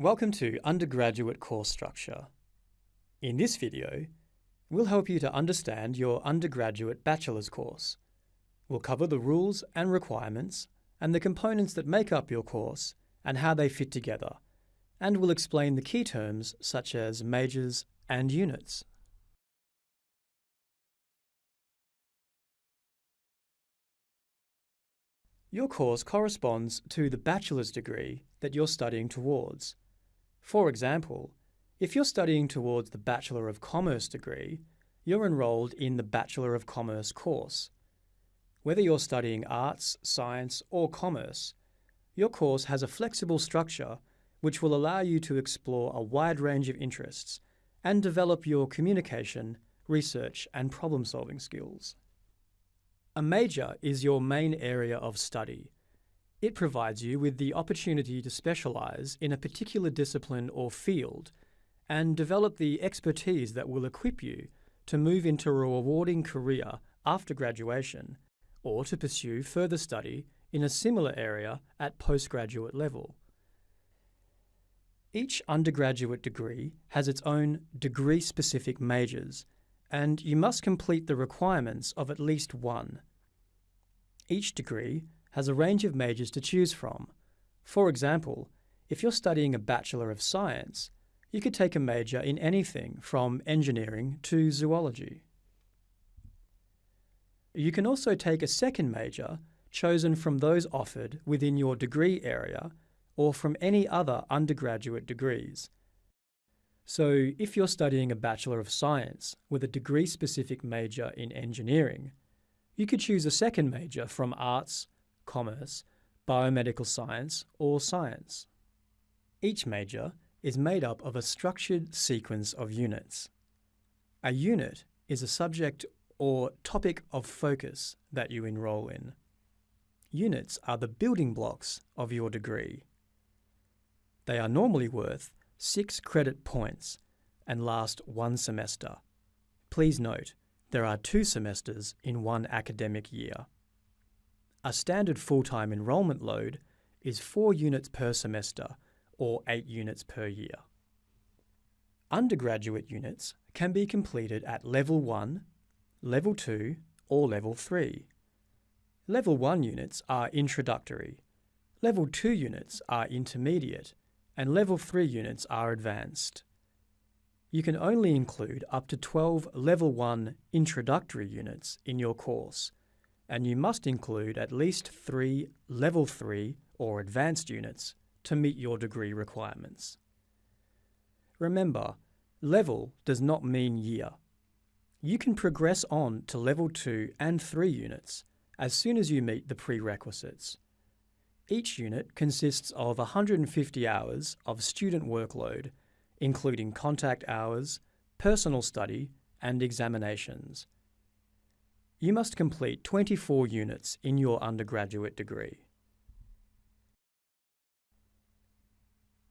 Welcome to Undergraduate Course Structure. In this video, we'll help you to understand your undergraduate bachelor's course. We'll cover the rules and requirements and the components that make up your course and how they fit together, and we'll explain the key terms such as majors and units. Your course corresponds to the bachelor's degree that you're studying towards. For example, if you're studying towards the Bachelor of Commerce degree, you're enrolled in the Bachelor of Commerce course. Whether you're studying arts, science or commerce, your course has a flexible structure which will allow you to explore a wide range of interests and develop your communication, research and problem-solving skills. A major is your main area of study, it provides you with the opportunity to specialise in a particular discipline or field and develop the expertise that will equip you to move into a rewarding career after graduation or to pursue further study in a similar area at postgraduate level. Each undergraduate degree has its own degree-specific majors and you must complete the requirements of at least one. Each degree has a range of majors to choose from. For example, if you're studying a Bachelor of Science, you could take a major in anything from engineering to zoology. You can also take a second major chosen from those offered within your degree area or from any other undergraduate degrees. So if you're studying a Bachelor of Science with a degree-specific major in engineering, you could choose a second major from arts, commerce, biomedical science, or science. Each major is made up of a structured sequence of units. A unit is a subject or topic of focus that you enrol in. Units are the building blocks of your degree. They are normally worth six credit points and last one semester. Please note, there are two semesters in one academic year. A standard full-time enrolment load is 4 units per semester or 8 units per year. Undergraduate units can be completed at Level 1, Level 2 or Level 3. Level 1 units are introductory, Level 2 units are intermediate and Level 3 units are advanced you can only include up to 12 Level 1 introductory units in your course, and you must include at least three Level 3 or advanced units to meet your degree requirements. Remember, level does not mean year. You can progress on to Level 2 and 3 units as soon as you meet the prerequisites. Each unit consists of 150 hours of student workload including contact hours, personal study and examinations. You must complete 24 units in your undergraduate degree.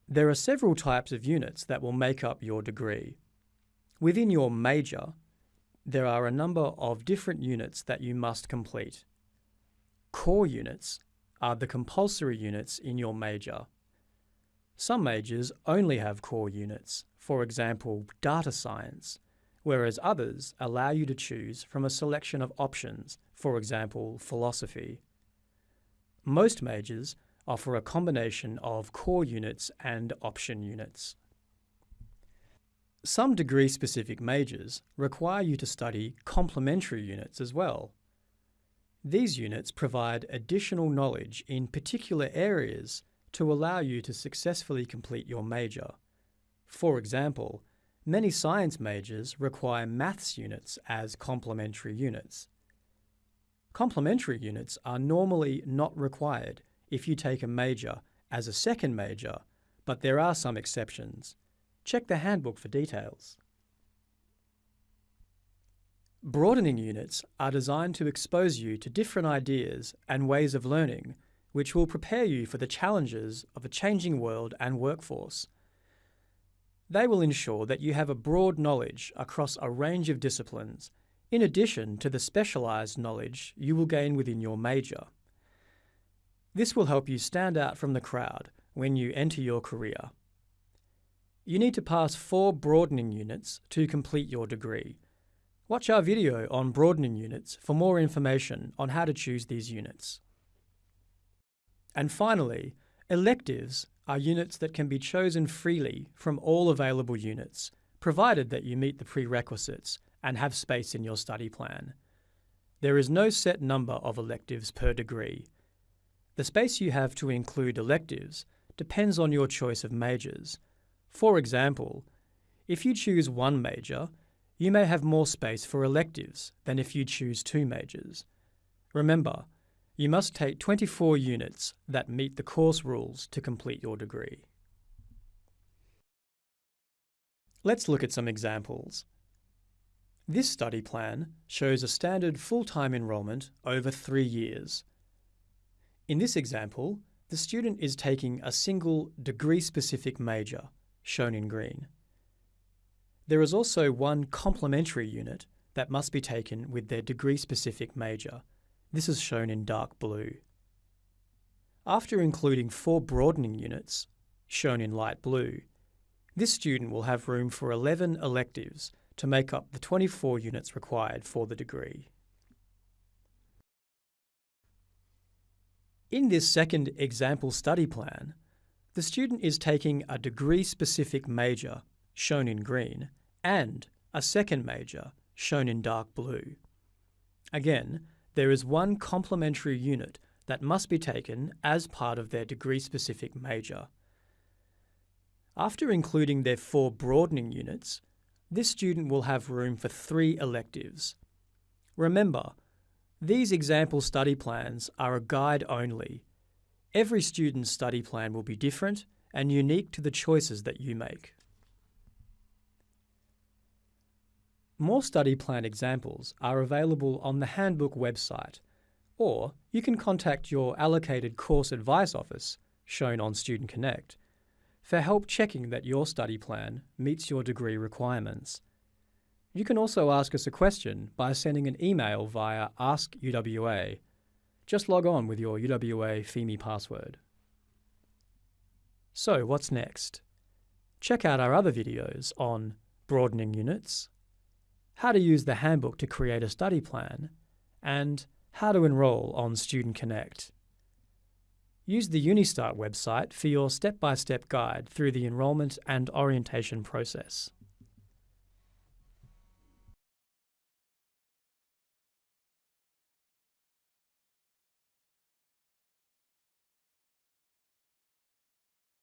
There are several types of units that will make up your degree. Within your major, there are a number of different units that you must complete. Core units are the compulsory units in your major. Some majors only have core units, for example data science, whereas others allow you to choose from a selection of options, for example philosophy. Most majors offer a combination of core units and option units. Some degree-specific majors require you to study complementary units as well. These units provide additional knowledge in particular areas to allow you to successfully complete your major. For example, many science majors require maths units as complementary units. Complementary units are normally not required if you take a major as a second major, but there are some exceptions. Check the handbook for details. Broadening units are designed to expose you to different ideas and ways of learning which will prepare you for the challenges of a changing world and workforce. They will ensure that you have a broad knowledge across a range of disciplines, in addition to the specialised knowledge you will gain within your major. This will help you stand out from the crowd when you enter your career. you need to pass four broadening units to complete your degree. Watch our video on broadening units for more information on how to choose these units. And finally, electives are units that can be chosen freely from all available units, provided that you meet the prerequisites and have space in your study plan. There is no set number of electives per degree. The space you have to include electives depends on your choice of majors. For example, if you choose one major, you may have more space for electives than if you choose two majors. Remember, you must take 24 units that meet the course rules to complete your degree. Let's look at some examples. This study plan shows a standard full-time enrolment over three years. In this example, the student is taking a single degree-specific major, shown in green. There is also one complementary unit that must be taken with their degree-specific major. This is shown in dark blue. After including four broadening units, shown in light blue, this student will have room for 11 electives to make up the 24 units required for the degree. In this second example study plan, the student is taking a degree-specific major, shown in green, and a second major, shown in dark blue. Again, there is one complementary unit that must be taken as part of their degree-specific major. After including their four broadening units, this student will have room for three electives. Remember, these example study plans are a guide only. Every student's study plan will be different and unique to the choices that you make. More study plan examples are available on the Handbook website, or you can contact your allocated course advice office, shown on Student Connect, for help checking that your study plan meets your degree requirements. You can also ask us a question by sending an email via Ask UWA. Just log on with your UWA Pheme password. So what's next? Check out our other videos on broadening units, how to use the handbook to create a study plan, and how to enrol on Student Connect. Use the Unistart website for your step-by-step -step guide through the enrolment and orientation process.